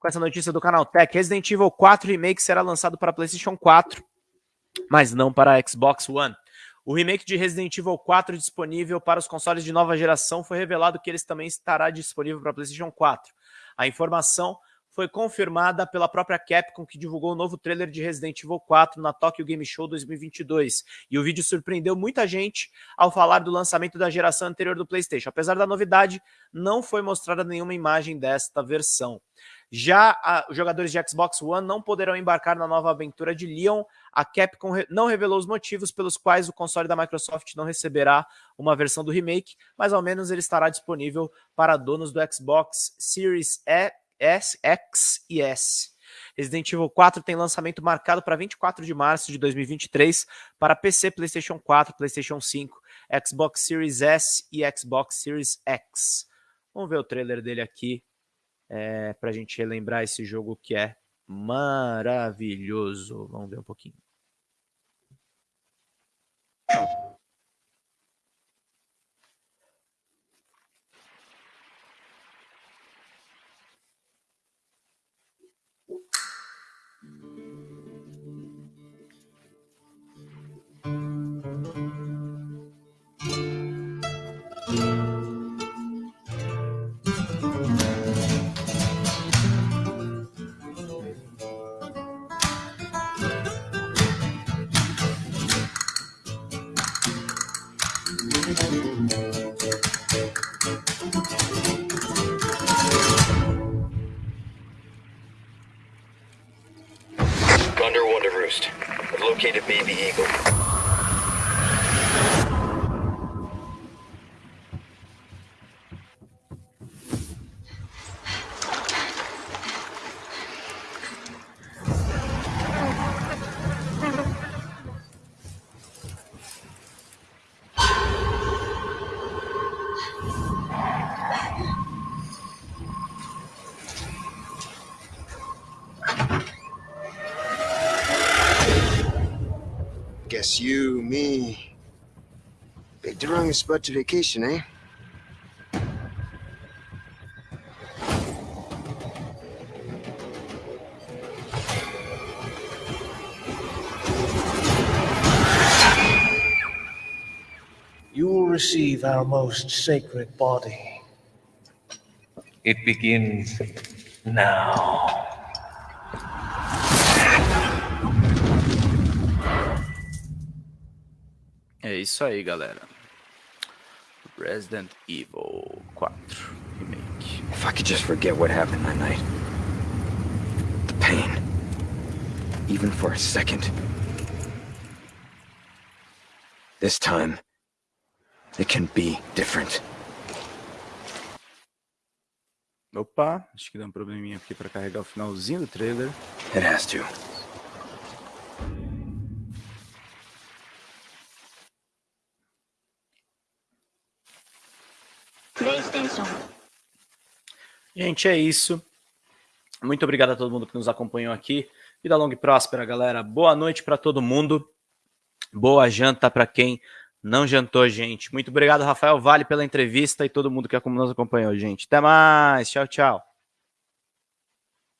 com essa notícia do canal Tech. Resident Evil 4 Remake será lançado para PlayStation 4, mas não para Xbox One. O remake de Resident Evil 4 disponível para os consoles de nova geração foi revelado que ele também estará disponível para PlayStation 4. A informação foi confirmada pela própria Capcom, que divulgou o novo trailer de Resident Evil 4 na Tokyo Game Show 2022. E o vídeo surpreendeu muita gente ao falar do lançamento da geração anterior do PlayStation. Apesar da novidade, não foi mostrada nenhuma imagem desta versão. Já a, os jogadores de Xbox One não poderão embarcar na nova aventura de Leon. A Capcom re, não revelou os motivos pelos quais o console da Microsoft não receberá uma versão do remake, mas ao menos ele estará disponível para donos do Xbox Series e, S, X e S. Resident Evil 4 tem lançamento marcado para 24 de março de 2023 para PC, PlayStation 4, PlayStation 5, Xbox Series S e Xbox Series X. Vamos ver o trailer dele aqui é, para a gente relembrar esse jogo que é maravilhoso. Vamos ver um pouquinho. Under Wonder Roost. I've located Baby Eagle. Guess you, me. Picked the wrong spot to vacation, eh? You will receive our most sacred body. It begins now. Isso aí, galera. Resident Evil 4 Remake. If I could just forget what happened that night. The pain. Even for a second. This time, it can be different. Opa, acho que dá um probleminha aqui para carregar o finalzinho do trailer. It has to. PlayStation. Gente, é isso. Muito obrigado a todo mundo que nos acompanhou aqui. Vida longa e próspera, galera. Boa noite para todo mundo. Boa janta para quem não jantou, gente. Muito obrigado, Rafael Vale, pela entrevista e todo mundo que nos acompanhou, gente. Até mais. Tchau, tchau.